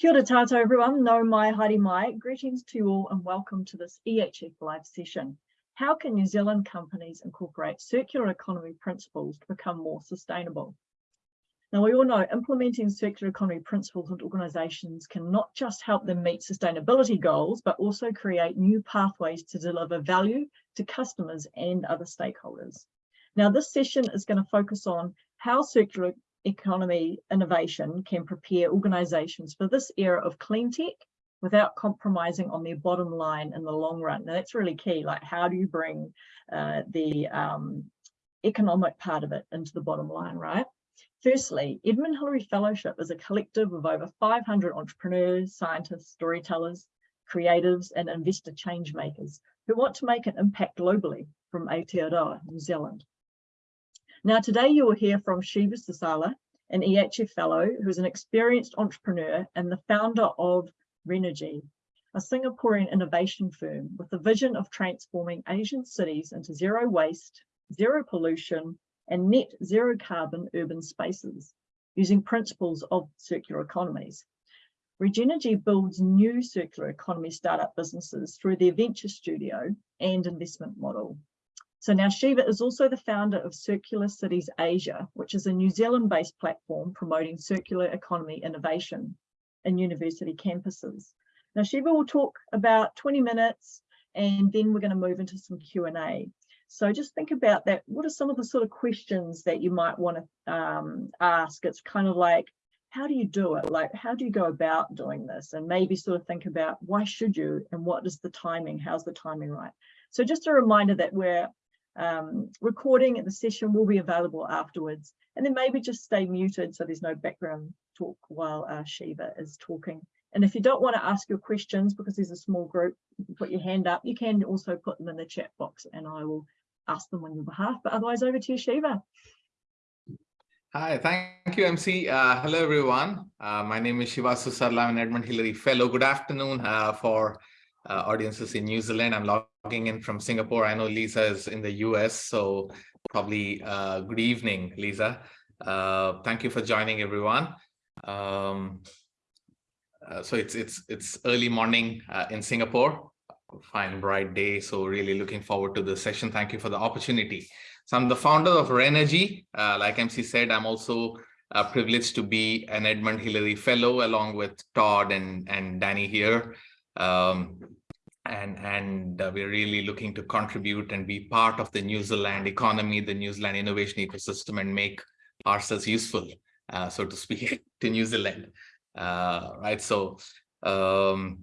Kia ora everyone, nau mai, haere mai. Greetings to you all and welcome to this EHF live session. How can New Zealand companies incorporate circular economy principles to become more sustainable? Now we all know implementing circular economy principles into organisations can not just help them meet sustainability goals, but also create new pathways to deliver value to customers and other stakeholders. Now this session is going to focus on how circular economy innovation can prepare organisations for this era of clean tech without compromising on their bottom line in the long run. Now that's really key, like how do you bring uh, the um, economic part of it into the bottom line, right? Firstly, Edmund Hillary Fellowship is a collective of over 500 entrepreneurs, scientists, storytellers, creatives and investor change makers who want to make an impact globally from Aotearoa, New Zealand. Now, today you will hear from Shiva Susarla, an EHF fellow who is an experienced entrepreneur and the founder of Renergy, a Singaporean innovation firm with the vision of transforming Asian cities into zero waste, zero pollution, and net zero carbon urban spaces using principles of circular economies. Renergy builds new circular economy startup businesses through their venture studio and investment model. So now Shiva is also the founder of Circular Cities Asia, which is a New Zealand-based platform promoting circular economy innovation in university campuses. Now Shiva will talk about 20 minutes and then we're going to move into some Q&A. So just think about that. What are some of the sort of questions that you might want to um, ask? It's kind of like, how do you do it? Like, how do you go about doing this? And maybe sort of think about why should you and what is the timing? How's the timing right? So just a reminder that we're um, recording of the session will be available afterwards. And then maybe just stay muted so there's no background talk while uh, Shiva is talking. And if you don't want to ask your questions because there's a small group, put your hand up, you can also put them in the chat box and I will ask them on your behalf. But otherwise over to you, Shiva. Hi, thank you, MC. Uh, hello, everyone. Uh, my name is Shiva Susarla. I'm an Edmund Hillary Fellow. Good afternoon uh, for uh, audiences in New Zealand. I'm logging in from Singapore. I know Lisa is in the US, so probably uh, good evening, Lisa. Uh, thank you for joining everyone. Um, uh, so it's it's it's early morning uh, in Singapore, fine bright day. So really looking forward to the session. Thank you for the opportunity. So I'm the founder of Renergy. Uh, like MC said, I'm also privileged to be an Edmund Hillary Fellow along with Todd and, and Danny here. Um, and and uh, we're really looking to contribute and be part of the New Zealand economy, the New Zealand innovation ecosystem, and make ourselves useful, uh, so to speak, to New Zealand. Uh, right. So um,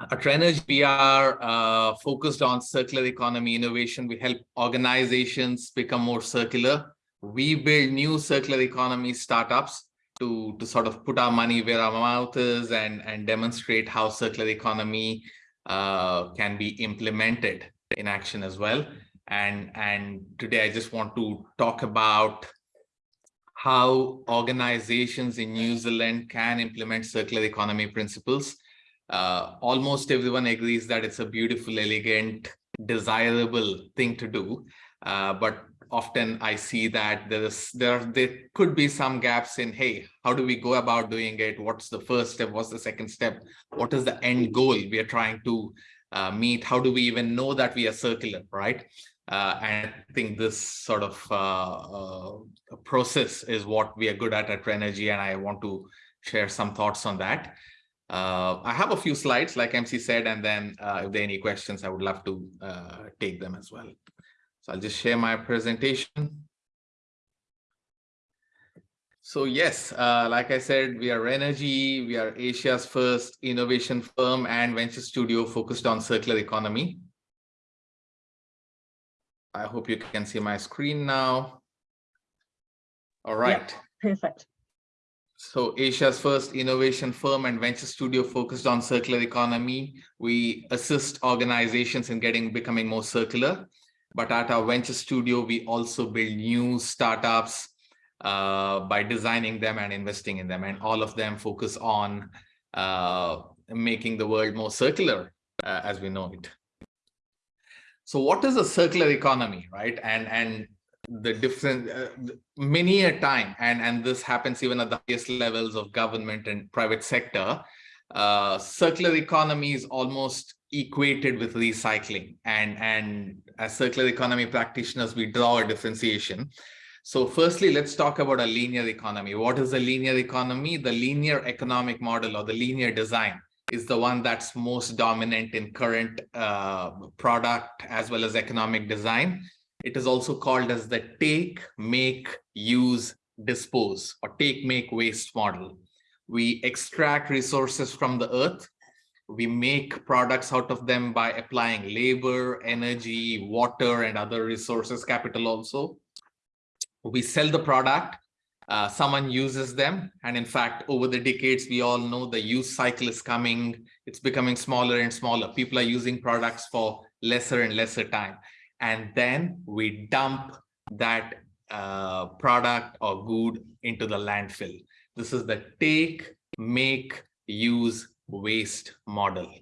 at Renergy, we are uh, focused on circular economy innovation. We help organizations become more circular. We build new circular economy startups to, to sort of put our money where our mouth is and, and demonstrate how circular economy uh, can be implemented in action as well. And, and today I just want to talk about how organizations in New Zealand can implement circular economy principles. Uh, almost everyone agrees that it's a beautiful, elegant, desirable thing to do. Uh, but often I see that there is there there could be some gaps in hey how do we go about doing it? What's the first step? What's the second step? What is the end goal we are trying to uh, meet? How do we even know that we are circular right? Uh, and I think this sort of uh, uh process is what we are good at at Renergy and I want to share some thoughts on that. Uh, I have a few slides like MC said and then uh, if there are any questions I would love to take them as well. So I'll just share my presentation. So yes, uh, like I said, we are Renergy. We are Asia's first innovation firm and venture studio focused on circular economy. I hope you can see my screen now. All right. perfect. So Asia's first innovation firm and venture studio focused on circular economy. We assist organizations in getting becoming more circular. But at our venture studio, we also build new startups uh, by designing them and investing in them. And all of them focus on uh, making the world more circular uh, as we know it. So what is a circular economy, right? And, and the different uh, many a time and and this happens even at the highest levels of government and private sector uh, circular economy is almost equated with recycling and and as circular economy practitioners we draw a differentiation so firstly let's talk about a linear economy what is a linear economy the linear economic model or the linear design is the one that's most dominant in current uh, product as well as economic design it is also called as the take, make, use, dispose or take, make, waste model. We extract resources from the earth. We make products out of them by applying labor, energy, water, and other resources, capital also. We sell the product. Uh, someone uses them. And in fact, over the decades, we all know the use cycle is coming. It's becoming smaller and smaller. People are using products for lesser and lesser time and then we dump that uh, product or good into the landfill. This is the take, make, use, waste model,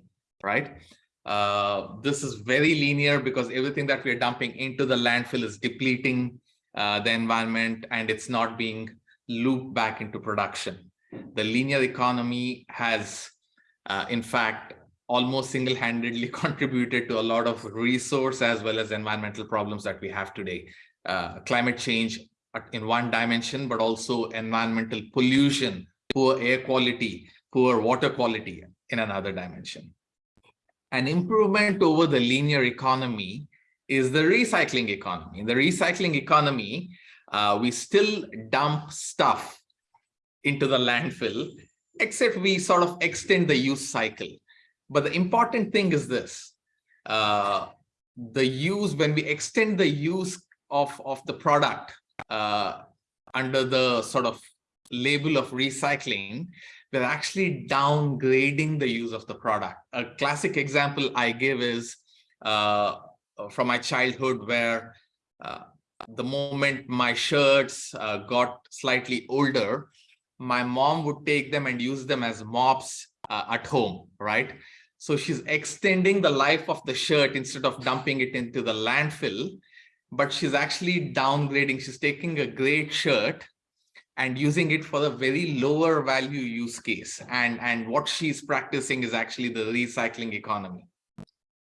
right? Uh, this is very linear because everything that we're dumping into the landfill is depleting uh, the environment and it's not being looped back into production. The linear economy has, uh, in fact, almost single-handedly contributed to a lot of resource as well as environmental problems that we have today. Uh, climate change in one dimension, but also environmental pollution, poor air quality, poor water quality in another dimension. An improvement over the linear economy is the recycling economy. In the recycling economy, uh, we still dump stuff into the landfill, except we sort of extend the use cycle. But the important thing is this, uh, the use, when we extend the use of, of the product uh, under the sort of label of recycling, we're actually downgrading the use of the product. A classic example I give is uh, from my childhood where uh, the moment my shirts uh, got slightly older, my mom would take them and use them as mops uh, at home, right? So she's extending the life of the shirt instead of dumping it into the landfill, but she's actually downgrading. She's taking a great shirt and using it for a very lower value use case. And, and what she's practicing is actually the recycling economy,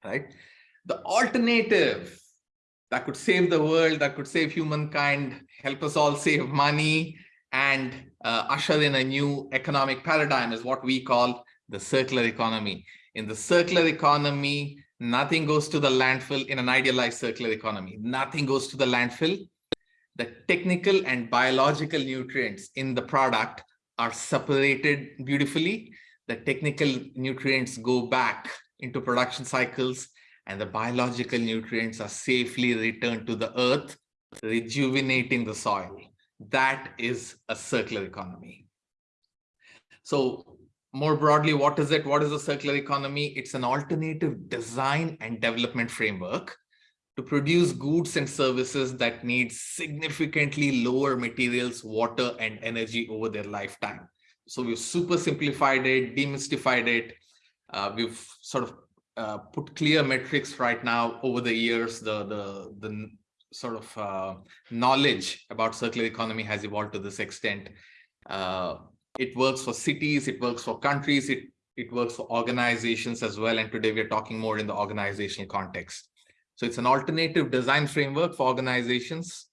right? The alternative that could save the world, that could save humankind, help us all save money, and uh, usher in a new economic paradigm is what we call the circular economy. In the circular economy, nothing goes to the landfill in an idealized circular economy. Nothing goes to the landfill. The technical and biological nutrients in the product are separated beautifully. The technical nutrients go back into production cycles and the biological nutrients are safely returned to the earth, rejuvenating the soil. That is a circular economy. So more broadly, what is it? What is a circular economy? It's an alternative design and development framework to produce goods and services that need significantly lower materials, water, and energy over their lifetime. So we've super simplified it, demystified it. Uh, we've sort of uh, put clear metrics right now over the years. The, the, the sort of uh, knowledge about circular economy has evolved to this extent. Uh, it works for cities, it works for countries, it, it works for organizations as well. And today we're talking more in the organizational context. So it's an alternative design framework for organizations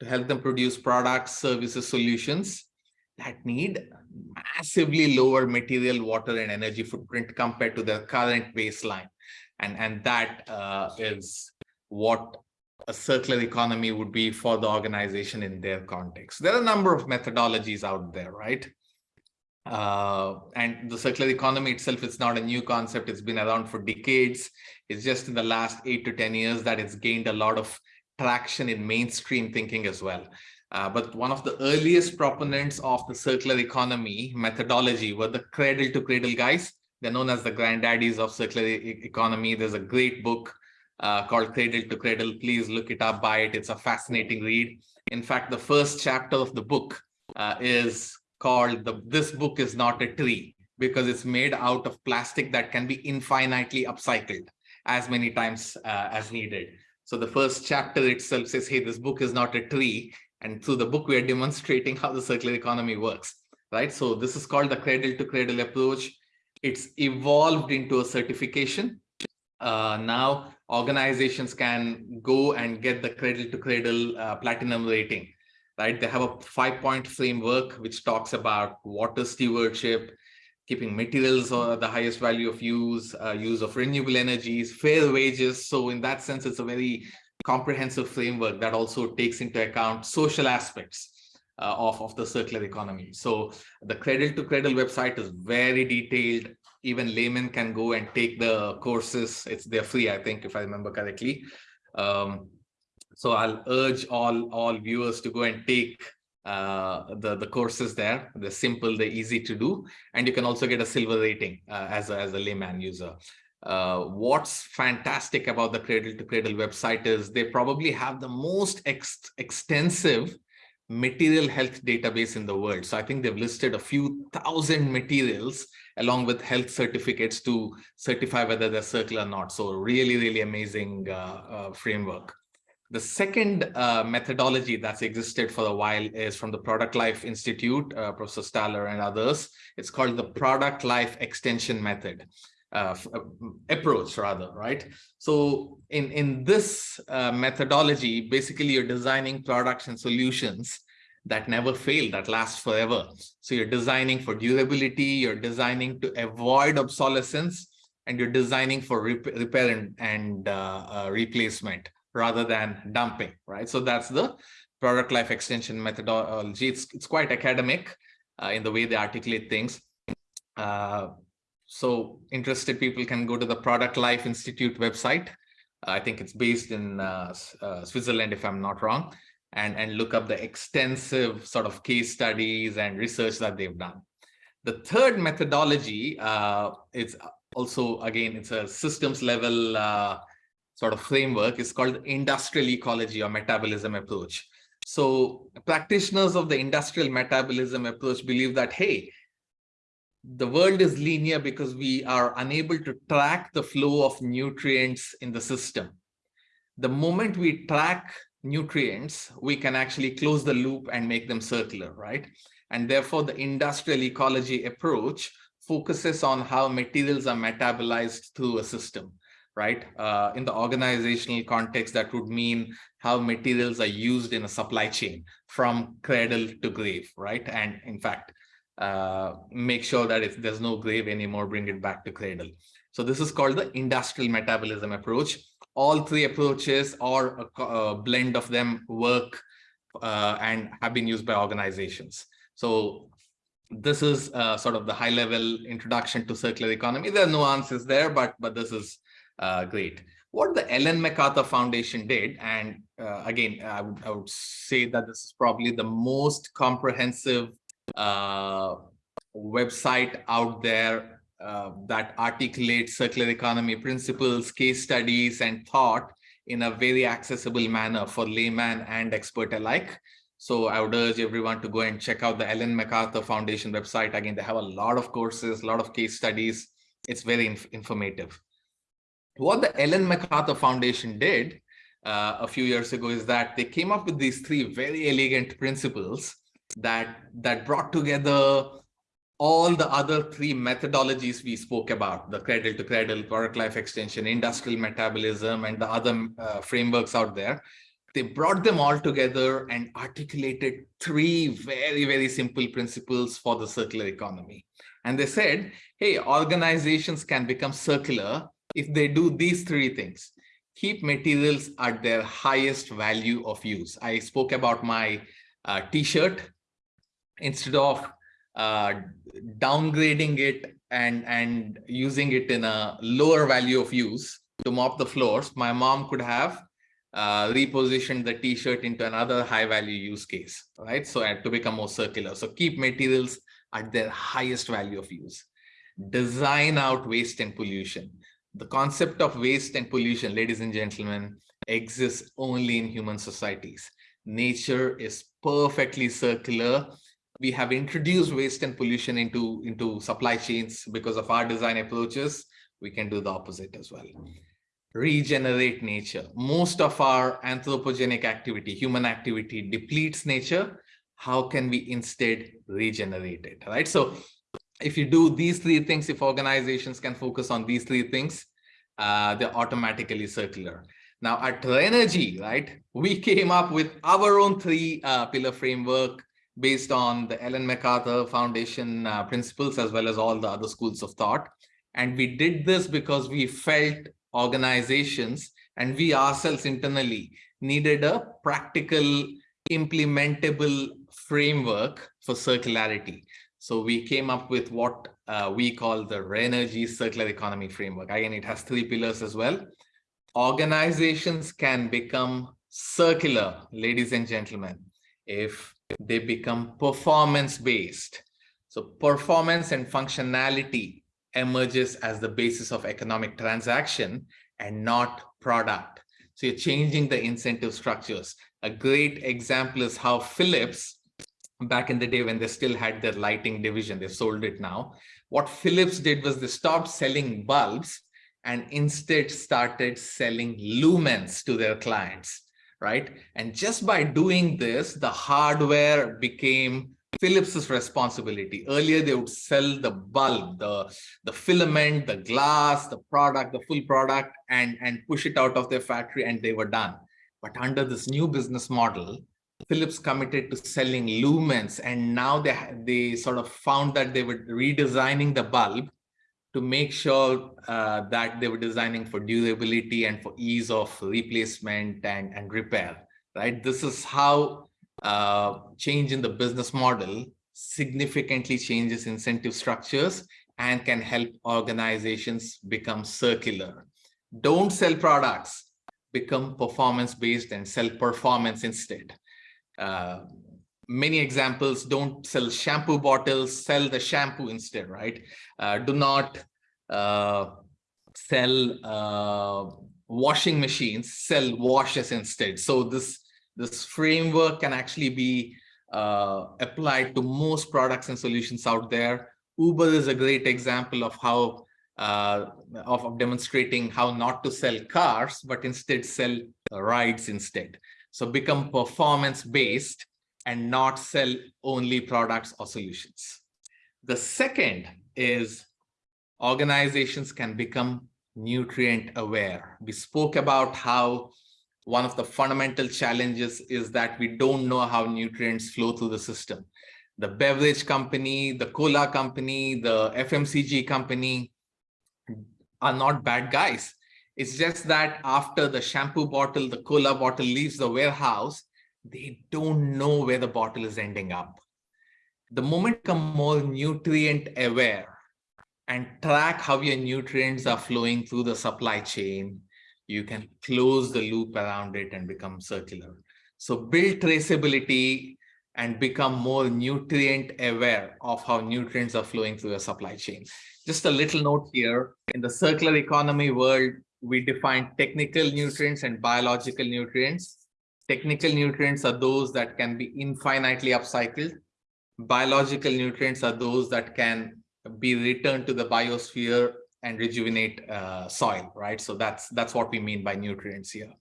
to help them produce products, services, solutions that need massively lower material, water, and energy footprint compared to the current baseline. And, and that uh, is what a circular economy would be for the organization in their context. There are a number of methodologies out there, right? Uh, and the circular economy itself is not a new concept. It's been around for decades. It's just in the last eight to 10 years that it's gained a lot of traction in mainstream thinking as well. Uh, but one of the earliest proponents of the circular economy methodology were the cradle to cradle guys. They're known as the granddaddies of circular e economy. There's a great book uh, called Cradle to Cradle. Please look it up, buy it. It's a fascinating read. In fact, the first chapter of the book uh, is called the this book is not a tree because it's made out of plastic that can be infinitely upcycled as many times uh, as needed So the first chapter itself says, hey, this book is not a tree. And through the book, we are demonstrating how the circular economy works, right? So this is called the cradle to cradle approach. It's evolved into a certification. Uh, now organizations can go and get the cradle to cradle uh, platinum rating, right? They have a five point framework which talks about water stewardship, keeping materials or the highest value of use, uh, use of renewable energies, fair wages. So in that sense, it's a very comprehensive framework that also takes into account social aspects uh, of, of the circular economy. So the cradle to cradle website is very detailed. Even laymen can go and take the courses. It's they're free, I think, if I remember correctly. Um, so I'll urge all, all viewers to go and take uh, the, the courses there. They're simple, they're easy to do. And you can also get a silver rating uh, as, a, as a layman user. Uh, what's fantastic about the Cradle to Cradle website is they probably have the most ex extensive material health database in the world. So I think they've listed a few thousand materials along with health certificates to certify whether they're circular or not. So really, really amazing uh, uh, framework. The second uh, methodology that's existed for a while is from the Product Life Institute, uh, Professor Stahel and others. It's called the Product Life Extension Method. Uh, uh approach rather right so in in this uh, methodology basically you're designing products and solutions that never fail that last forever so you're designing for durability you're designing to avoid obsolescence and you're designing for rep repair and, and uh, replacement rather than dumping, right? So that's the product life extension methodology. It's, it's quite academic uh, in the way they articulate things. Uh, so interested people can go to the Product Life Institute website. I think it's based in uh, uh, Switzerland, if I'm not wrong, and, and look up the extensive sort of case studies and research that they've done. The third methodology uh, is also, again, it's a systems level uh, sort of framework is called industrial ecology or metabolism approach. So practitioners of the industrial metabolism approach believe that, hey, the world is linear because we are unable to track the flow of nutrients in the system. The moment we track nutrients, we can actually close the loop and make them circular, right? And therefore, the industrial ecology approach focuses on how materials are metabolized through a system right? Uh, in the organizational context, that would mean how materials are used in a supply chain from cradle to grave, right? And in fact, uh, make sure that if there's no grave anymore, bring it back to cradle. So this is called the industrial metabolism approach. All three approaches or a, a blend of them work uh, and have been used by organizations. So this is uh, sort of the high level introduction to circular economy. There are nuances there, but, but this is uh, great. What the Ellen MacArthur Foundation did, and uh, again, I would, I would say that this is probably the most comprehensive uh, website out there uh, that articulates circular economy principles, case studies, and thought in a very accessible manner for layman and expert alike. So I would urge everyone to go and check out the Ellen MacArthur Foundation website. Again, they have a lot of courses, a lot of case studies. It's very inf informative what the Ellen MacArthur Foundation did uh, a few years ago is that they came up with these three very elegant principles that that brought together all the other three methodologies we spoke about, the cradle to cradle, product life extension, industrial metabolism, and the other uh, frameworks out there. They brought them all together and articulated three very, very simple principles for the circular economy. And they said, hey, organizations can become circular if they do these three things, keep materials at their highest value of use. I spoke about my uh, t-shirt instead of uh, downgrading it and, and using it in a lower value of use to mop the floors, my mom could have uh, repositioned the t-shirt into another high value use case, right? So to become more circular. So keep materials at their highest value of use. Design out waste and pollution the concept of waste and pollution, ladies and gentlemen, exists only in human societies. Nature is perfectly circular. We have introduced waste and pollution into, into supply chains because of our design approaches. We can do the opposite as well. regenerate nature. Most of our anthropogenic activity, human activity depletes nature. How can we instead regenerate it, right? So if you do these three things, if organizations can focus on these three things, uh, they're automatically circular. Now at Renergy, right, we came up with our own three uh, pillar framework based on the Ellen MacArthur Foundation uh, principles, as well as all the other schools of thought. And we did this because we felt organizations and we ourselves internally needed a practical, implementable framework for circularity. So we came up with what uh, we call the Renergy Circular Economy Framework. Again, it has three pillars as well. Organizations can become circular, ladies and gentlemen, if they become performance-based. So performance and functionality emerges as the basis of economic transaction and not product. So you're changing the incentive structures. A great example is how Philips, back in the day when they still had their lighting division, they sold it now. What Philips did was they stopped selling bulbs and instead started selling lumens to their clients right? And just by doing this, the hardware became Philips's responsibility. Earlier, they would sell the bulb, the, the filament, the glass, the product, the full product, and, and push it out of their factory, and they were done. But under this new business model, Philips committed to selling lumens, and now they, they sort of found that they were redesigning the bulb to make sure uh, that they were designing for durability and for ease of replacement and, and repair, right? This is how uh, change in the business model significantly changes incentive structures and can help organizations become circular. Don't sell products, become performance-based and sell performance instead. Uh, many examples don't sell shampoo bottles sell the shampoo instead right? Uh, do not uh, sell uh, washing machines sell washes instead. So this this framework can actually be uh, applied to most products and solutions out there. Uber is a great example of how uh, of, of demonstrating how not to sell cars but instead sell rides instead so become performance based and not sell only products or solutions. The second is organizations can become nutrient aware. We spoke about how one of the fundamental challenges is that we don't know how nutrients flow through the system. The beverage company, the cola company, the FMCG company are not bad guys. It's just that after the shampoo bottle, the cola bottle leaves the warehouse, they don't know where the bottle is ending up. The moment you become more nutrient aware and track how your nutrients are flowing through the supply chain, you can close the loop around it and become circular. So build traceability and become more nutrient aware of how nutrients are flowing through your supply chain. Just a little note here, in the circular economy world, we define technical nutrients and biological nutrients. Technical nutrients are those that can be infinitely upcycled. Biological nutrients are those that can be returned to the biosphere and rejuvenate uh, soil, right? So that's that's what we mean by nutrients here.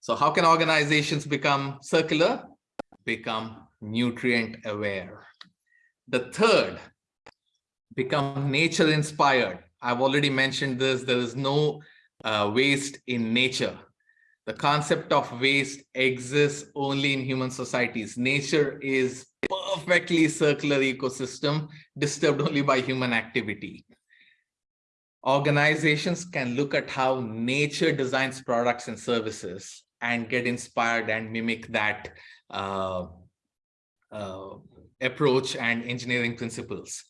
So how can organizations become circular? Become nutrient aware. The third, become nature inspired. I've already mentioned this. There is no uh, waste in nature the concept of waste exists only in human societies. Nature is perfectly circular ecosystem disturbed only by human activity. Organizations can look at how nature designs products and services and get inspired and mimic that uh, uh, approach and engineering principles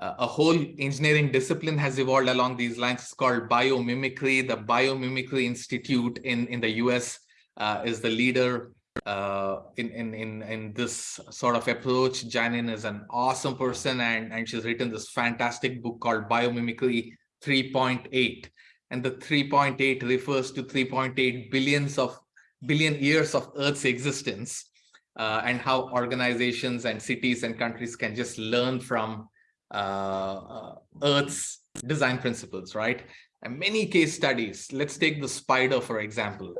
uh, a whole engineering discipline has evolved along these lines. It's called biomimicry. The Biomimicry Institute in, in the US uh, is the leader uh, in, in, in, in this sort of approach. Janine is an awesome person and, and she's written this fantastic book called Biomimicry 3.8. And the 3.8 refers to 3.8 billions of billion years of Earth's existence uh, and how organizations and cities and countries can just learn from Earth's design principles, right? and many case studies. Let's take the spider, for example.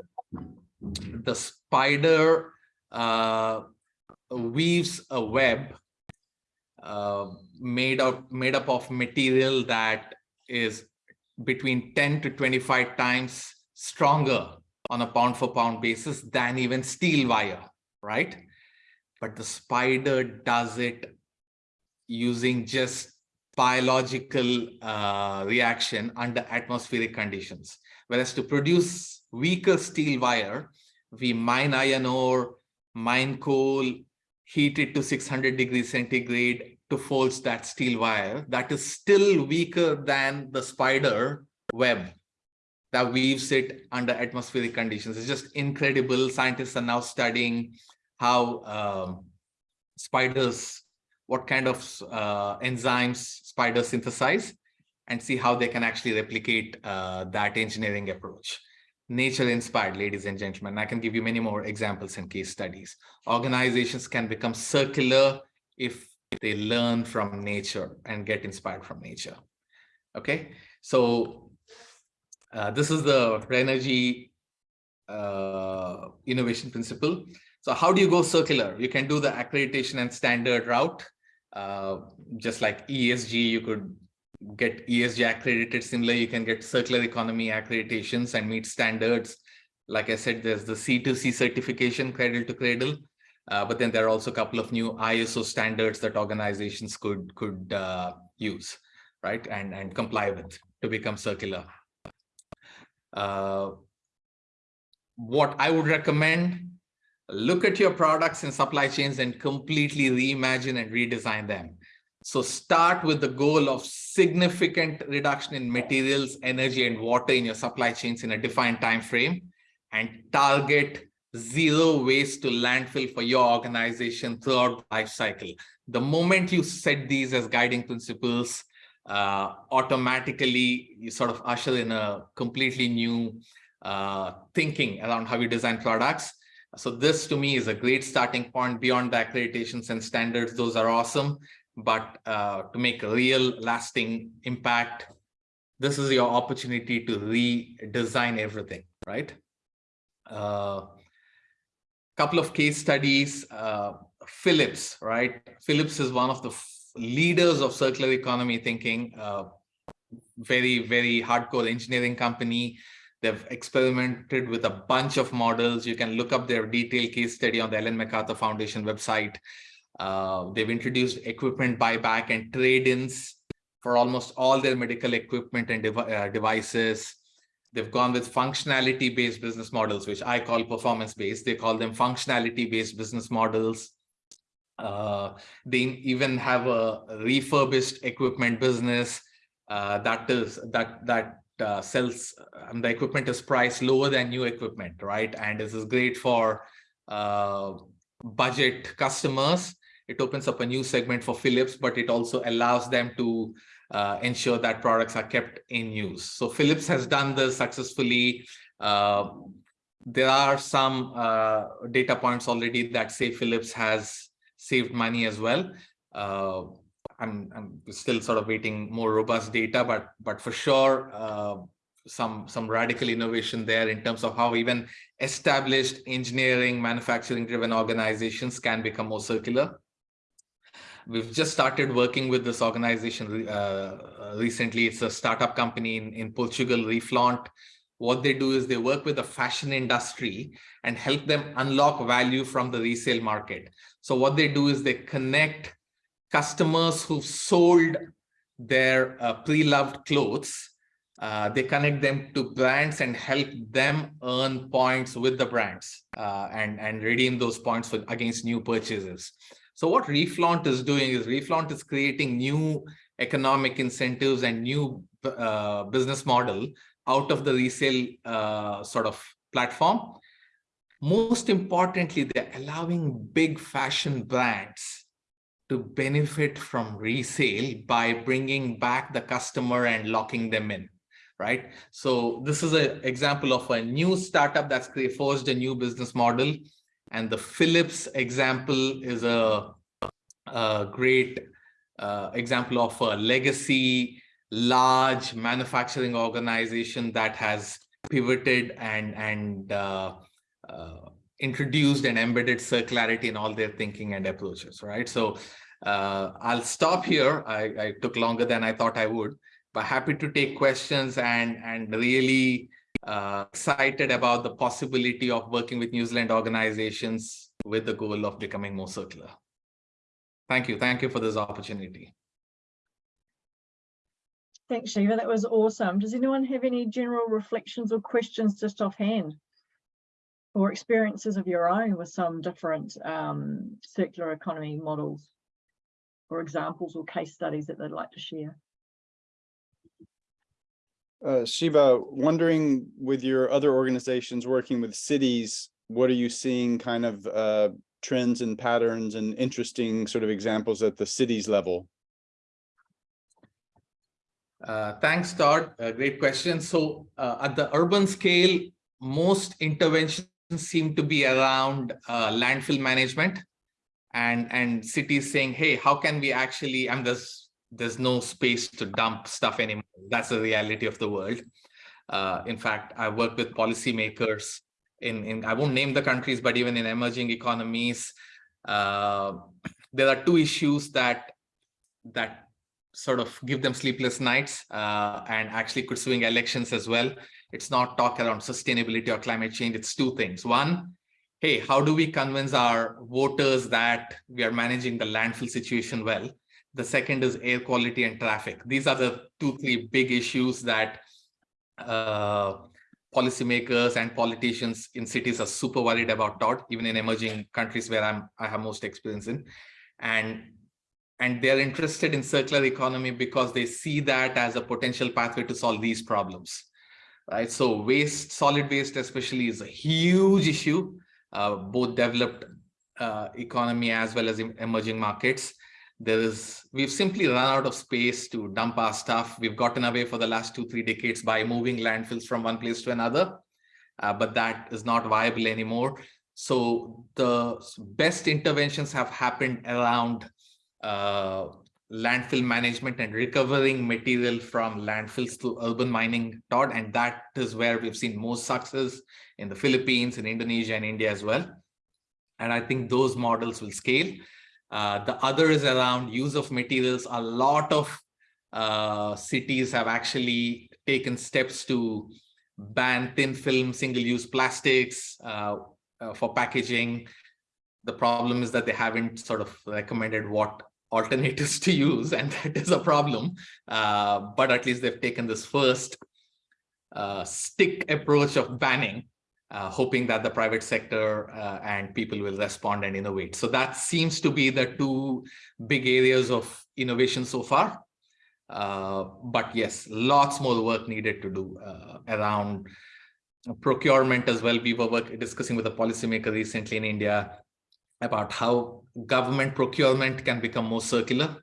The spider uh, weaves a web uh, made up made up of material that is between 10 to 25 times stronger on a pound for pound basis than even steel wire, right? But the spider does it using just biological uh, reaction under atmospheric conditions. Whereas to produce weaker steel wire, we mine iron ore, mine coal, heat it to 600 degrees centigrade to forge that steel wire that is still weaker than the spider web that weaves it under atmospheric conditions. It's just incredible. Scientists are now studying how um, spiders, what kind of uh, enzymes spiders synthesize and see how they can actually replicate uh, that engineering approach nature inspired, ladies and gentlemen. I can give you many more examples and case studies. Organizations can become circular if they learn from nature and get inspired from nature. Okay, so uh, this is the Renergy uh, innovation principle. So how do you go circular? You can do the accreditation and standard route. Uh, just like ESG, you could get ESG accredited. Similarly, you can get circular economy accreditations and meet standards. Like I said, there's the C2C certification, cradle to cradle. Uh, but then there are also a couple of new ISO standards that organizations could could uh, use, right, and and comply with to become circular. Uh, what I would recommend, look at your products and supply chains and completely reimagine and redesign them. So start with the goal of significant reduction in materials, energy, and water in your supply chains in a defined time frame and target zero waste to landfill for your organization throughout the life cycle. The moment you set these as guiding principles, uh, automatically you sort of usher in a completely new uh, thinking around how you design products. So this to me is a great starting point beyond the accreditations and standards. Those are awesome but uh, to make a real lasting impact, this is your opportunity to redesign everything, right? A uh, couple of case studies, uh, Philips, right? Philips is one of the leaders of circular economy thinking, uh, very, very hardcore engineering company. They've experimented with a bunch of models. You can look up their detailed case study on the Ellen MacArthur Foundation website. Uh, they've introduced equipment buyback and trade-ins for almost all their medical equipment and uh, devices. They've gone with functionality-based business models, which I call performance-based. They call them functionality-based business models. Uh, they even have a refurbished equipment business uh, that is that that uh, sells um, the equipment is priced lower than new equipment, right? And this is great for uh, budget customers it opens up a new segment for Philips, but it also allows them to uh, ensure that products are kept in use. So Philips has done this successfully. Uh, there are some uh, data points already that say Philips has saved money as well. I'm, I'm still sort of waiting more robust data, but but for sure, uh, some some radical innovation there in terms of how even established engineering manufacturing driven organizations can become more circular We've just started working with this organization uh, uh, recently. It's a startup company in, in Portugal, Reflaunt. What they do is they work with the fashion industry and help them unlock value from the resale market. So what they do is they connect customers who've sold their uh, pre-loved clothes uh, they connect them to brands and help them earn points with the brands uh, and and redeem those points for against new purchases so what Reflaunt is doing is Reflaunt is creating new economic incentives and new uh, business model out of the resale uh, sort of platform. Most importantly, they're allowing big fashion brands to benefit from resale by bringing back the customer and locking them in, right? So this is an example of a new startup that's forged a new business model and the Philips example is a, a great uh, example of a legacy large manufacturing organization that has pivoted and and uh, uh, introduced and embedded circularity in all their thinking and approaches, right? So uh, I'll stop here. I, I took longer than I thought I would, but happy to take questions and and really uh, excited about the possibility of working with New Zealand organizations with the goal of becoming more circular. Thank you. Thank you for this opportunity. Thanks, Shiva. That was awesome. Does anyone have any general reflections or questions just offhand? Or experiences of your own with some different um, circular economy models or examples or case studies that they'd like to share? Uh, Shiva, wondering with your other organizations working with cities, what are you seeing kind of uh, trends and patterns and interesting sort of examples at the cities level? Uh, thanks, Todd. Uh, great question. So uh, at the urban scale, most interventions seem to be around uh, landfill management and, and cities saying, hey, how can we actually, and there's, there's no space to dump stuff anymore. That's the reality of the world. Uh, in fact, I work with policymakers in, in, I won't name the countries, but even in emerging economies, uh, there are two issues that, that sort of give them sleepless nights uh, and actually could swing elections as well. It's not talk around sustainability or climate change. It's two things. One, hey, how do we convince our voters that we are managing the landfill situation well? The second is air quality and traffic. These are the two, three big issues that uh, policymakers and politicians in cities are super worried about, Todd, even in emerging countries where I'm, I have most experience in. And and they're interested in circular economy because they see that as a potential pathway to solve these problems right so waste solid waste especially is a huge issue both developed uh, economy as well as emerging markets. There is we've simply run out of space to dump our stuff. We've gotten away for the last two three decades by moving landfills from one place to another uh, but that is not viable anymore. So the best interventions have happened around uh, landfill management and recovering material from landfills to urban mining, Todd, and that is where we've seen most success in the Philippines, in Indonesia, and India as well. And I think those models will scale. Uh, the other is around use of materials. A lot of uh, cities have actually taken steps to ban thin film, single-use plastics uh, uh for packaging. The problem is that they haven't sort of recommended what alternatives to use, and that is a problem. Uh, but at least they've taken this first uh, stick approach of banning, uh, hoping that the private sector uh, and people will respond and innovate. So that seems to be the two big areas of innovation so far. Uh, but yes, lots more work needed to do uh, around procurement as well. We were work, discussing with a policymaker recently in India about how government procurement can become more circular.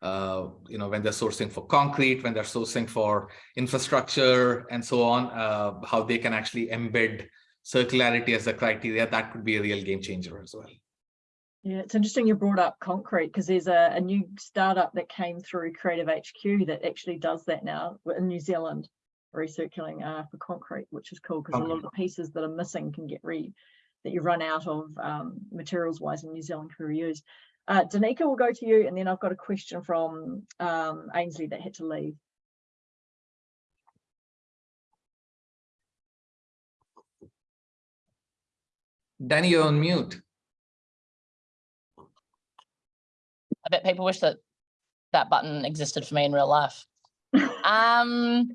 Uh, you know, when they're sourcing for concrete, when they're sourcing for infrastructure and so on, uh, how they can actually embed circularity as a criteria, that could be a real game changer as well. Yeah, it's interesting you brought up concrete because there's a, a, new startup that came through Creative HQ that actually does that now in New Zealand, recirculating uh, for concrete, which is cool because okay. a lot of the pieces that are missing can get re that you run out of um, materials wise in New Zealand can be reused. Uh, Danica will go to you and then I've got a question from um, Ainsley that had to leave. Danny, you're on mute. I bet people wish that that button existed for me in real life. um,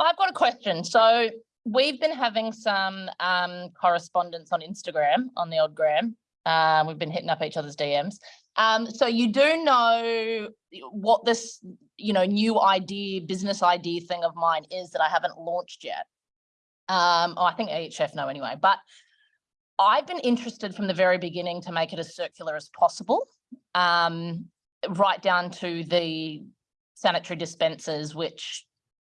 I've got a question. So we've been having some um, correspondence on Instagram, on the old gram. Um, we've been hitting up each other's DMs. Um, so you do know what this, you know, new idea, business idea thing of mine is that I haven't launched yet. Um, oh, I think EHF know anyway, but I've been interested from the very beginning to make it as circular as possible, um, right down to the sanitary dispensers, which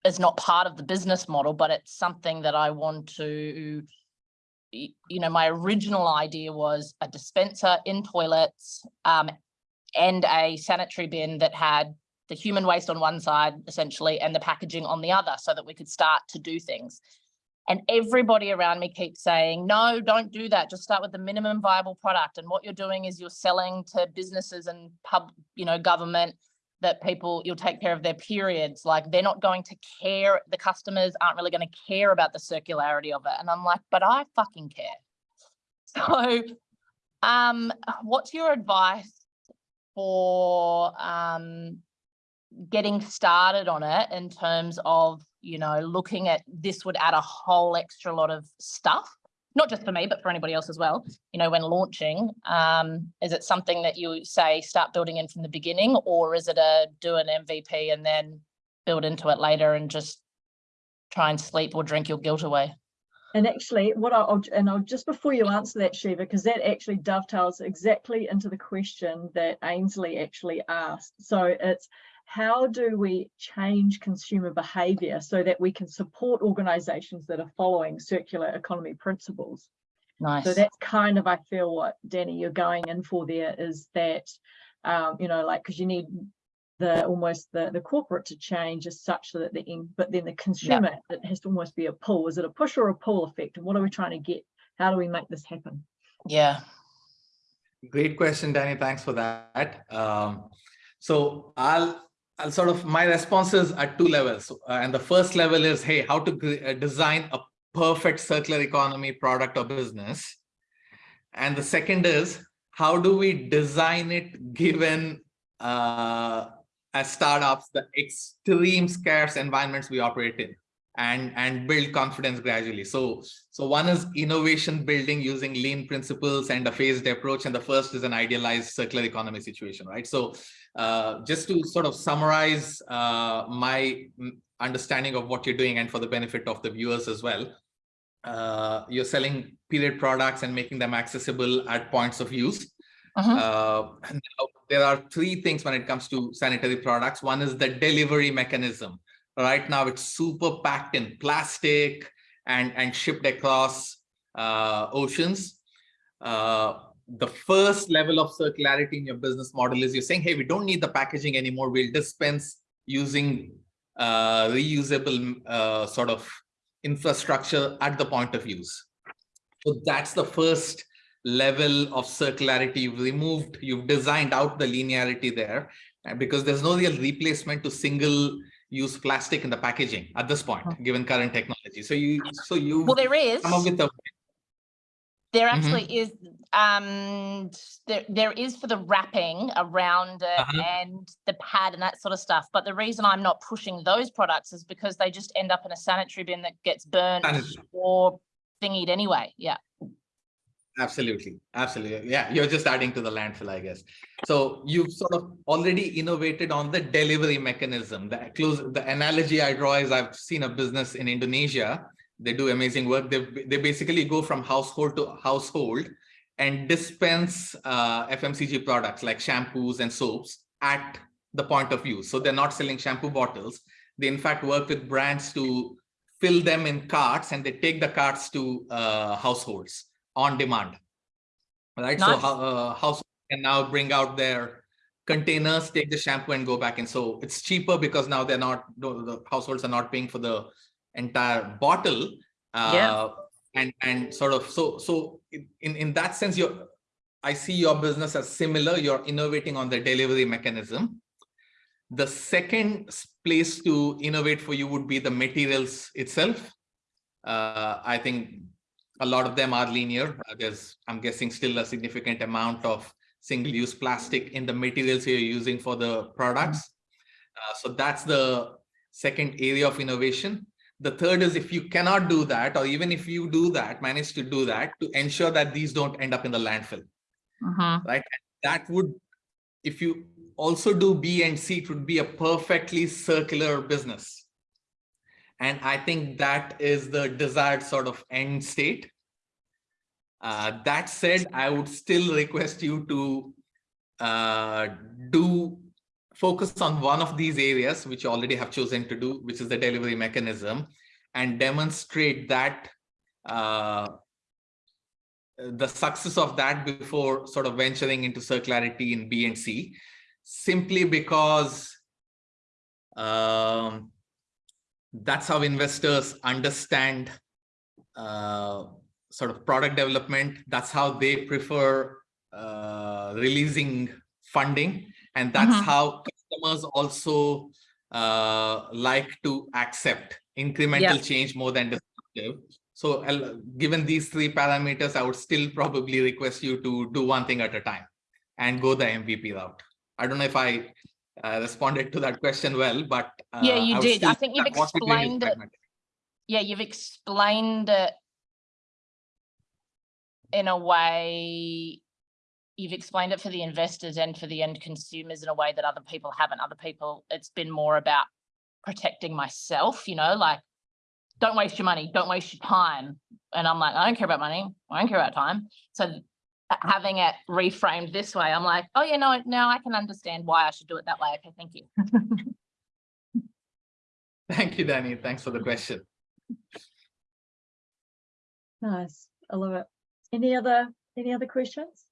is not part of the business model, but it's something that I want to, you know, my original idea was a dispenser in toilets um, and a sanitary bin that had the human waste on one side essentially and the packaging on the other so that we could start to do things. And everybody around me keeps saying, no, don't do that. Just start with the minimum viable product. And what you're doing is you're selling to businesses and pub, you know, government that people, you'll take care of their periods. Like they're not going to care. The customers aren't really going to care about the circularity of it. And I'm like, but I fucking care. So um, what's your advice for um, getting started on it in terms of, you know, looking at this would add a whole extra lot of stuff, not just for me, but for anybody else as well, you know, when launching, um, is it something that you say start building in from the beginning or is it a do an MVP and then build into it later and just try and sleep or drink your guilt away? And actually, what I'll, and I'll just before you answer that, Shiva, because that actually dovetails exactly into the question that Ainsley actually asked. So it's how do we change consumer behavior so that we can support organizations that are following circular economy principles? Nice. So that's kind of, I feel what Danny, you're going in for there is that, um, you know, like, because you need the almost the the corporate to change is such that the end but then the consumer it has to almost be a pull is it a push or a pull effect and what are we trying to get how do we make this happen yeah. Great question, Danny. Thanks for that. Um, so I'll I'll sort of my responses at two levels, uh, and the first level is, hey, how to uh, design a perfect circular economy product or business, and the second is how do we design it given uh, as startups the extreme scarce environments we operate in and and build confidence gradually so so one is innovation building using lean principles and a phased approach and the first is an idealized circular economy situation right so uh, just to sort of summarize uh, my understanding of what you're doing and for the benefit of the viewers as well uh, you're selling period products and making them accessible at points of use Mhm. uh, now, there are three things when it comes to sanitary products. One is the delivery mechanism. Right now, it's super packed in plastic and, and shipped across uh, oceans. Uh, the first level of circularity in your business model is you're saying, hey, we don't need the packaging anymore. We'll dispense using uh, reusable uh, sort of infrastructure at the point of use. So that's the first level of circularity you've removed you've designed out the linearity there because there's no real replacement to single use plastic in the packaging at this point given current technology so you so you Well, there is. come up with a There Mhm. actually is, um, there, there is for the wrapping around it Uh-huh. and the pad and that sort of stuff. But the reason I'm not pushing those products is because they just end up in a sanitary bin that gets burnt Sanitary. or thingied anyway. Yeah. Absolutely, absolutely. Yeah, you're just adding to the landfill, I guess. So you've sort of already innovated on the delivery mechanism. The close, the analogy I draw is I've seen a business in Indonesia. They do amazing work. They they basically go from household to household and dispense uh, FMCG products like shampoos and soaps at the point of use. So they're not selling shampoo bottles. They in fact work with brands to fill them in carts and they take the carts to uh, households on demand. Right. So Nice. how uh, households can now bring out their containers, take the shampoo and go back. And so it's cheaper because now they're not, the households are not paying for the entire bottle. Yeah. Uh, and, and sort of, so, so in, in that sense, you're, I see your business as similar. You're innovating on the delivery mechanism. The second place to innovate for you would be the materials itself. Uh, I think a lot of them are linear. Uh, There's, I'm guessing, still a significant amount of single-use plastic in the materials you're using for the products. Uh, so that's the second area of innovation. The third is if you cannot do that, or even if you do that, manage to do that, to ensure that these don't end up in the landfill Mhm. that would, if you also do B and C, it would be a perfectly circular business. And I think that is the desired sort of end state. Uh, that said, I would still request you to uh, do focus on one of these areas, which you already have chosen to do, which is the delivery mechanism, and demonstrate that uh, the success of that before sort of venturing into circularity in B and C, simply because Um, that's how investors understand uh, sort of product development. That's how they prefer uh, releasing funding. And that's Mhm. how customers also uh, like to accept incremental change more than disruptive. So given these three parameters, I would still probably request you to do one thing at a time and go the MVP route. I don't know if I uh, responded to that question well, but Yeah, uh, you would did. I think you've that what we're doing is explained it. Yeah, you've explained it in a way, you've explained it for the investors and for the end consumers in a way that other people haven't. Other people, it's been more about protecting myself, you know, like, don't waste your money, don't waste your time. And I'm like, I don't care about money, I don't care about time. So having it reframed this way, I'm like, oh, yeah, no, now I can understand why I should do it that way. Okay, thank you. Thank you, Danny. Thanks for the question. Nice, I love it. Any other, any other questions?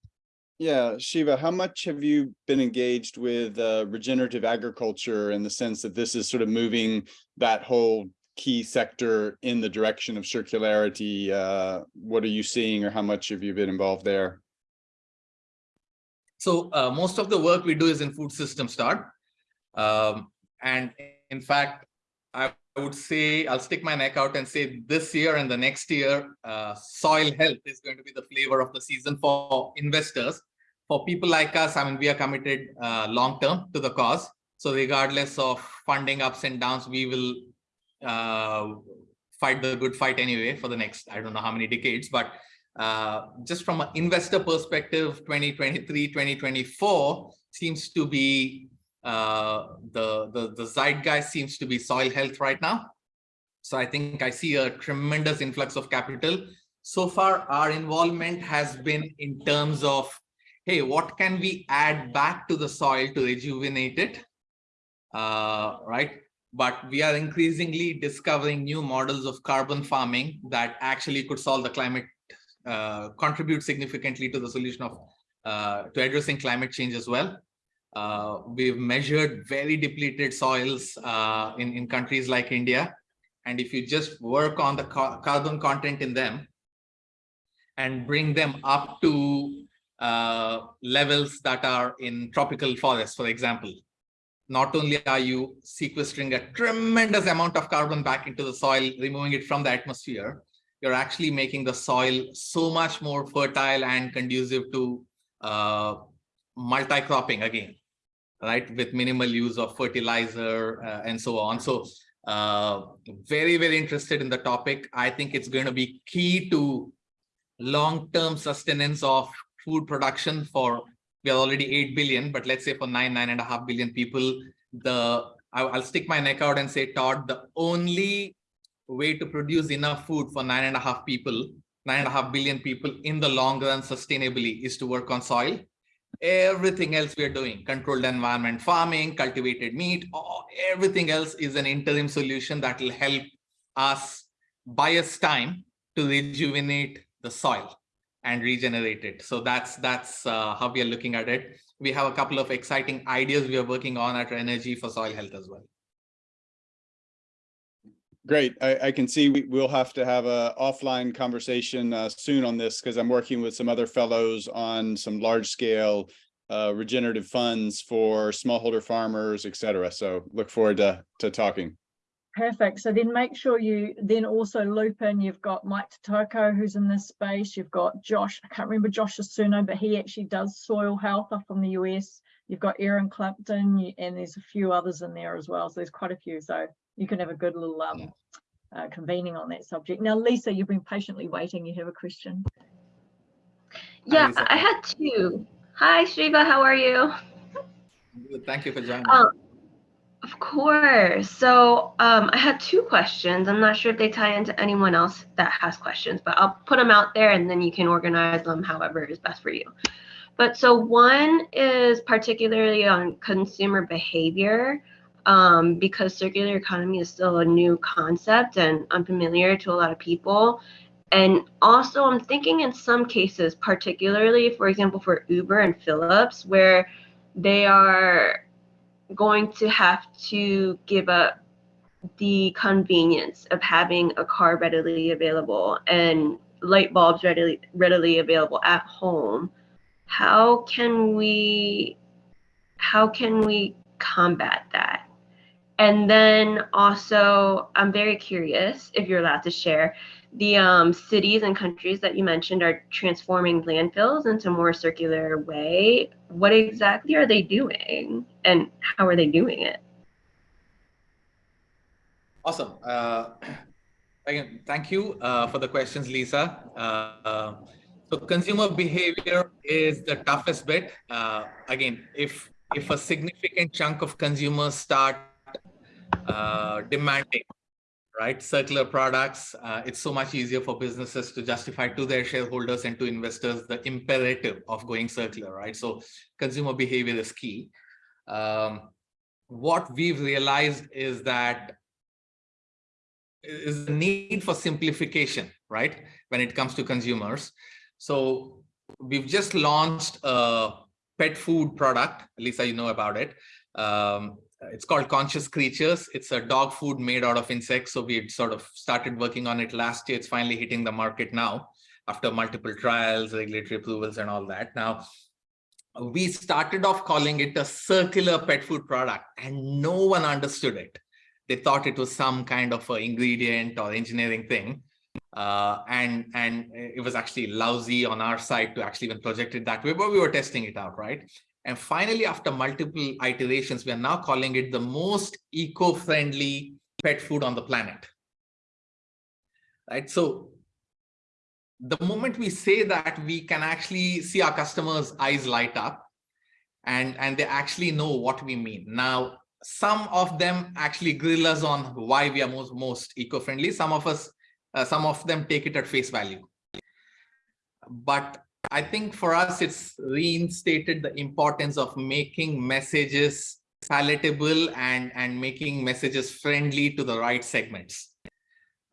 Yeah, Shiva, how much have you been engaged with uh, regenerative agriculture in the sense that this is sort of moving that whole key sector in the direction of circularity? Uh, What are you seeing or how much have you been involved there? So uh, most of the work we do is in food system start. Um, and in fact, I would say, I'll stick my neck out and say this year and the next year, uh, soil health is going to be the flavor of the season for investors. For people like us, I mean, we are committed uh, long-term to the cause. So regardless of funding ups and downs, we will uh, fight the good fight anyway for the next, I don't know how many decades, but uh, just from an investor perspective, 2023, 2024 seems to be uh, the, the, the zeitgeist seems to be soil health right now. So I think I see a tremendous influx of capital. So far, our involvement has been in terms of, hey, what can we add back to the soil to rejuvenate it? Uh, right? But we are increasingly discovering new models of carbon farming that actually could solve the climate uh, contribute significantly to the solution of uh, to addressing climate change as well. Uh, we've measured very depleted soils uh, in, in countries like India. And if you just work on the ca carbon content in them and bring them up to uh, levels that are in tropical forests, for example, not only are you sequestering a tremendous amount of carbon back into the soil, removing it from the atmosphere, you're actually making the soil so much more fertile and conducive to uh, multi-cropping again, right? With minimal use of fertilizer uh, and so on. So uh, very, very interested in the topic. I think it's going to be key to long-term sustenance of food production for, we are already 8 billion, but let's say for nine, nine and a half billion people, the I'll, I'll stick my neck out and say, Todd, the only way to produce enough food for nine and a half people, nine and a half billion people in the long run sustainably is to work on soil. Everything else we are doing, controlled environment farming, cultivated meat, all, everything else is an interim solution that will help us buy us time to rejuvenate the soil and regenerate it. So that's that's uh, how we are looking at it. We have a couple of exciting ideas we are working on at Renergy for soil health as well. Great. I, I can see we, we'll have to have a offline conversation uh, soon on this because I'm working with some other fellows on some large scale uh, regenerative funds for smallholder farmers, et cetera. So look forward to, to talking. Perfect. So then make sure you then also loop in, you've got Mike Totoko who's in this space. You've got Josh, I can't remember Josh's surname, but he actually does soil health up from the US. You've got Aaron Clapton and there's a few others in there as well. So there's quite a few. So you can have a good little um, uh, convening on that subject. Now, Lisa, you've been patiently waiting. You have a question. Yeah, Lisa. I had two. Hi, Shiva, how are you? Thank you for joining. Um, of course. So um, I had two questions. I'm not sure if they tie into anyone else that has questions, but I'll put them out there and then you can organize them however is best for you. But so one is particularly on consumer behavior um, because circular economy is still a new concept and unfamiliar to a lot of people. And also, I'm thinking in some cases, particularly, for example, for Uber and Philips, where they are going to have to give up the convenience of having a car readily available and light bulbs readily readily available at home how can we how can we combat that and then also i'm very curious if you're allowed to share the um, cities and countries that you mentioned are transforming landfills into more circular way what exactly are they doing and how are they doing it Awesome. Uh, again, thank you uh, for the questions, Lisa. Uh, so consumer behavior is the toughest bit. Uh, again, if if a significant chunk of consumers start uh, demanding right circular products, uh, it's so much easier for businesses to justify to their shareholders and to investors the imperative of going circular, right? So consumer behavior is key. Um, what we've realized is that is the need for simplification, right? When it comes to consumers. So we've just launched a pet food product. Lisa, you know about it. Um, it's called Conscious Creatures. It's a dog food made out of insects. So we sort of started working on it last year. It's finally hitting the market now after multiple trials, regulatory approvals and all that. Now, we started off calling it a circular pet food product and no one understood it they thought it was some kind of ingredient or engineering thing. Uh, and and it was actually lousy on our side to actually even project it that way, but we were testing it out, right? And finally, after multiple iterations, we are now calling it the most eco-friendly pet food on the planet. Right. So the moment we say that, we can actually see our customers' eyes light up and, and they actually know what we mean. Now, some of them actually grill us on why we are most most eco-friendly some of us uh, some of them take it at face value but i think for us it's reinstated the importance of making messages palatable and and making messages friendly to the right segments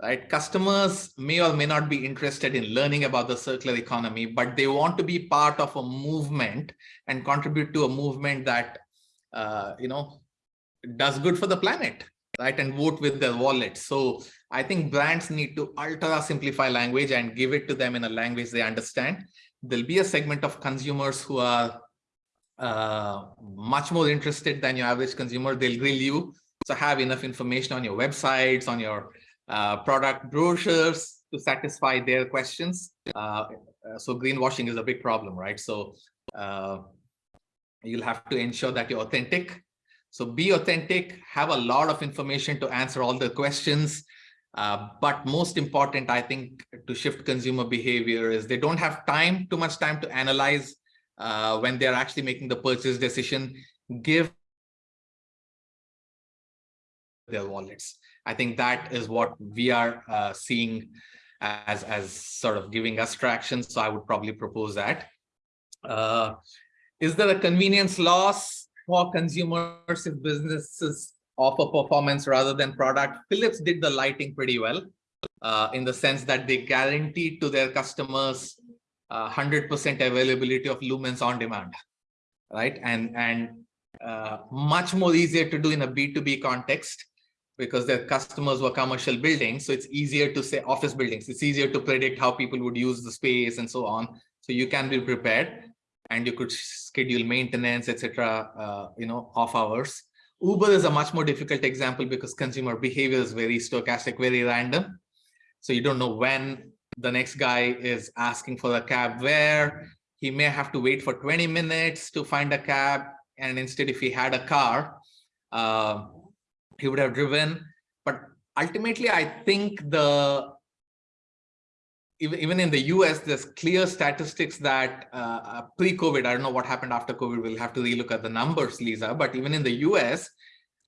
right customers may or may not be interested in learning about the circular economy but they want to be part of a movement and contribute to a movement that uh, you know does good for the planet, right? And vote with their wallet. So I think brands need to ultra simplify language and give it to them in a language they understand. There'll be a segment of consumers who are uh, much more interested than your average consumer. They'll grill you. So have enough information on your websites, on your uh, product brochures to satisfy their questions. Uh, so greenwashing is a big problem, right? So uh, you'll have to ensure that you're authentic so be authentic, have a lot of information to answer all the questions. Uh, but most important, I think, to shift consumer behavior is they don't have time, too much time to analyze uh, when they're actually making the purchase decision. Give their wallets. I think that is what we are uh, seeing as, as sort of giving us traction. So I would probably propose that. Uh, is there a convenience loss? for consumers if businesses offer performance rather than product. Philips did the lighting pretty well uh, in the sense that they guaranteed to their customers 100% uh, availability of lumens on demand, right? And, and uh, much more easier to do in a B2B context because their customers were commercial buildings. So it's easier to say office buildings. It's easier to predict how people would use the space and so on. So you can be prepared and you could schedule maintenance, etc. Uh, you know, off hours. Uber is a much more difficult example because consumer behavior is very stochastic, very random. So you don't know when the next guy is asking for a cab where he may have to wait for 20 minutes to find a cab. And instead, if he had a car, uh, he would have driven. But ultimately, I think the even, in the US, there's clear statistics that uh, uh, pre-COVID, I don't know what happened after COVID, we'll have to relook at the numbers, Lisa, but even in the US,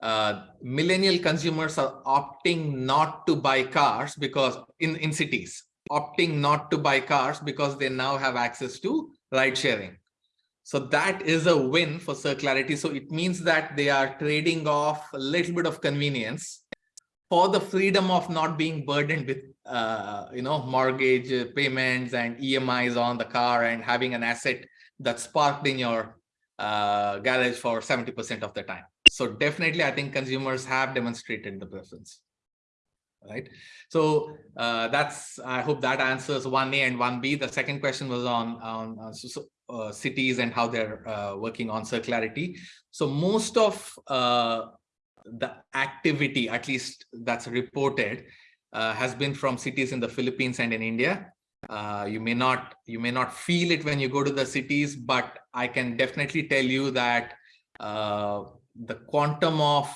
uh, millennial consumers are opting not to buy cars because in, in cities, opting not to buy cars because they now have access to ride sharing. So that is a win for circularity. So it means that they are trading off a little bit of convenience for the freedom of not being burdened with uh, you know mortgage payments and EMIs on the car and having an asset that's parked in your uh, garage for 70 percent of the time So definitely, I think consumers have demonstrated the preference. Right. So uh, that's, I hope that answers one A and one B. The second question was on, on uh, so, uh, cities and how they're uh, working on circularity. So most of uh, the activity, at least that's reported, uh, has been from cities in the Philippines and in India. Uh, you may not you may not feel it when you go to the cities, but I can definitely tell you that uh, the quantum of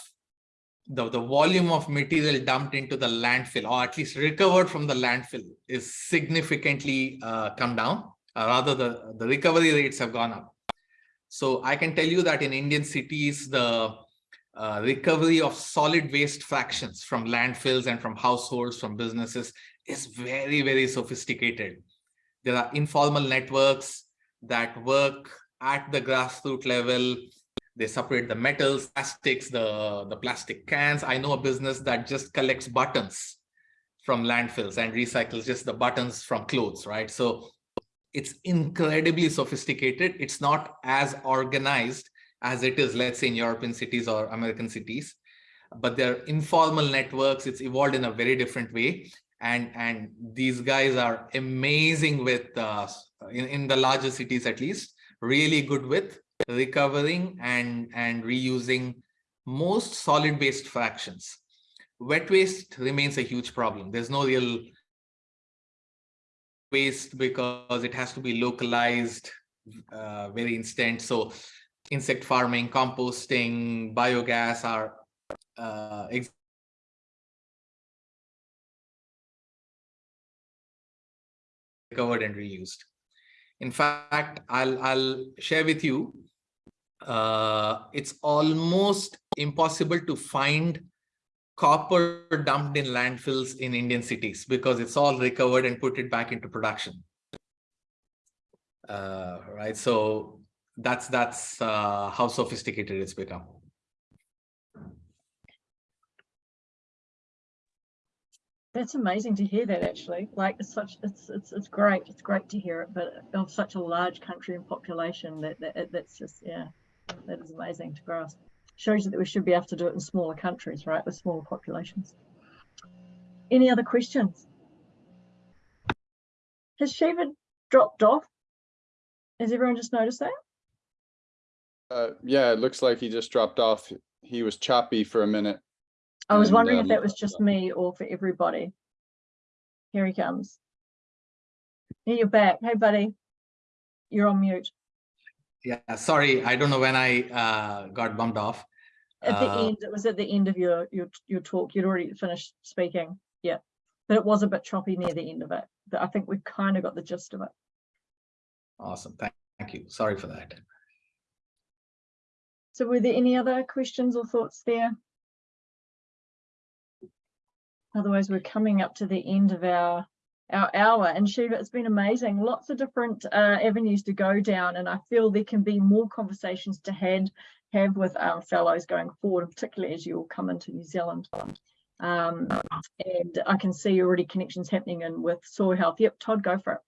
the, the volume of material dumped into the landfill or at least recovered from the landfill is significantly uh, come down. Uh, rather, the, the recovery rates have gone up. So I can tell you that in Indian cities, the uh, recovery of solid waste fractions from landfills and from households, from businesses is very, very sophisticated. There are informal networks that work at the grassroots level. They separate the metals, plastics, the, the plastic cans. I know a business that just collects buttons from landfills and recycles just the buttons from clothes, right? So it's incredibly sophisticated. It's not as organized as it is, let's say in European cities or American cities, but they're informal networks. It's evolved in a very different way. And, and these guys are amazing with, uh, in, in the larger cities at least, really good with recovering and, and reusing most solid waste fractions. Wet waste remains a huge problem. There's no real waste because it has to be localized, uh, very instant. So insect farming, composting, biogas are uh, recovered and reused. In fact, I'll, I'll share with you, uh, it's almost impossible to find copper dumped in landfills in Indian cities because it's all recovered and put it back into production. Uh, right, so that's that's uh, how sophisticated it's become. That's amazing to hear that actually. Like it's such it's it's it's great. It's great to hear it, but of such a large country and population that, that that's just yeah, that is amazing to grasp. Shows you that we should be able to do it in smaller countries, right? With smaller populations. Any other questions? Has Shiva dropped off? Has everyone just noticed that? Uh, yeah, it looks like he just dropped off. He was choppy for a minute. I was And, wondering if um, that was just me or for everybody. Here he comes. Here you're back. Hey, buddy. You're on mute. Yeah, sorry, I don't know when I uh, got bumped off. At the Uh, end, it was at the end of your your your talk. You'd already finished speaking. Yeah, but it was a bit choppy near the end of it. But I think we kind of got the gist of it. Awesome, thank, thank you. Sorry for that. So were there any other questions or thoughts there? Otherwise, we're coming up to the end of our our hour. And Shiva, it's been amazing. Lots of different uh, avenues to go down, and I feel there can be more conversations to had have with our fellows going forward, particularly as you all come into New Zealand. Um, and I can see already connections happening in with soil health. Yep, Todd, go for it.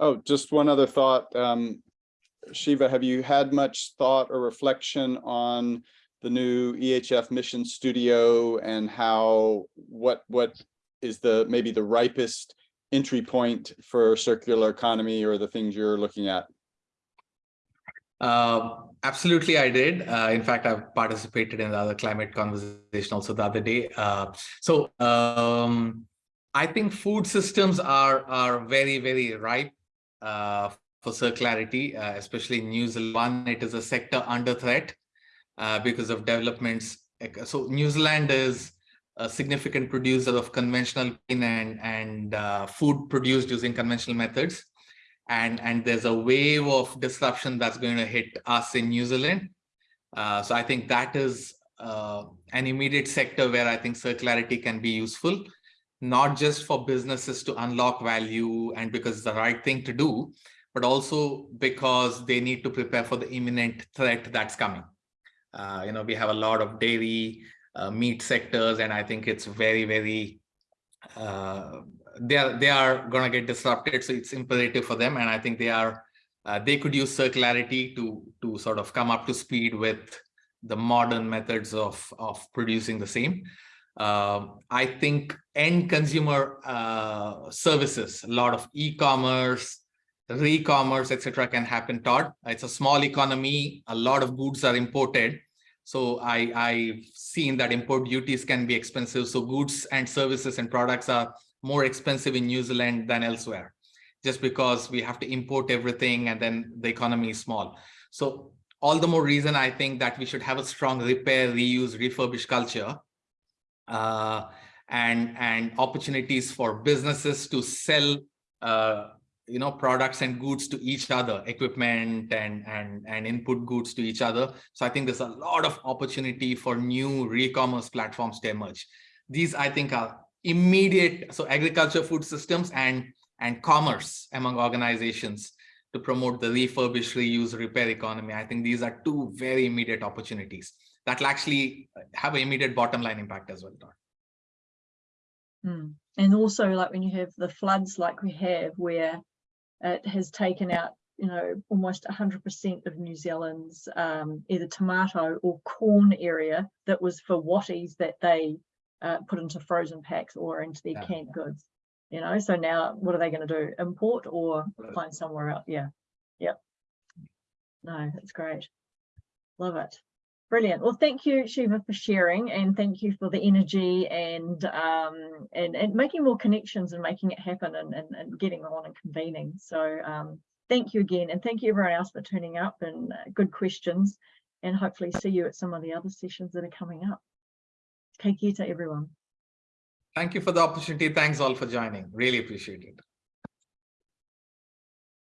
Oh, just one other thought. Um, Shiva, have you had much thought or reflection on the new EHF mission studio and how, what, what is the, maybe the ripest entry point for circular economy or the things you're looking at? Uh, absolutely, I did. Uh, in fact, I've participated in the other climate conversation also the other day. Uh, so um, I think food systems are are very very ripe uh, for circularity, uh, especially in New Zealand. One, it is a sector under threat uh, because of developments. So New Zealand is a significant producer of conventional grain and and uh, food produced using conventional methods and and there's a wave of disruption that's going to hit us in New Zealand. Uh, so I think that is uh, an immediate sector where I think circularity can be useful, not just for businesses to unlock value and because it's the right thing to do, but also because they need to prepare for the imminent threat that's coming. Uh, you know, we have a lot of dairy, uh, meat sectors, and I think it's very, very uh, they are they are going to get disrupted so it's imperative for them and i think they are uh, they could use circularity to to sort of come up to speed with the modern methods of, of producing the same. Um, I think end consumer uh, services, a lot of e-commerce, re-commerce, etc., can happen. Todd, it's a small economy. A lot of goods are imported. So I, I've seen that import duties can be expensive. So goods and services and products are more expensive in New Zealand than elsewhere, just because we have to import everything and then the economy is small. So all the more reason I think that we should have a strong repair, reuse, refurbish culture uh, and, and opportunities for businesses to sell uh, you know products and goods to each other equipment and and and input goods to each other. So i think there's a lot of opportunity for new re-commerce platforms to emerge. These i think are immediate so agriculture food systems and and commerce among organizations to promote the refurbish reuse repair economy. I think these are two very immediate opportunities that will actually have an immediate bottom line impact as well Mm. And also like when you have the floods like we have where it has taken out, you know, almost 100% of New Zealand's um, either tomato or corn area that was for Wattie's that they uh, put into frozen packs or into their Yeah. canned goods. You know, so now what are they going to do? Import or find somewhere else? Yeah. Yep. No, that's great. Love it. Brilliant. Well, thank you, Shiva, for sharing and thank you for the energy and um, and, and making more connections and making it happen and, and, and getting on and convening. So um, thank you again. And thank you everyone else for turning up and uh, good questions and hopefully see you at some of the other sessions that are coming up. Take care to everyone. thank you for the opportunity thanks all for joining really appreciate it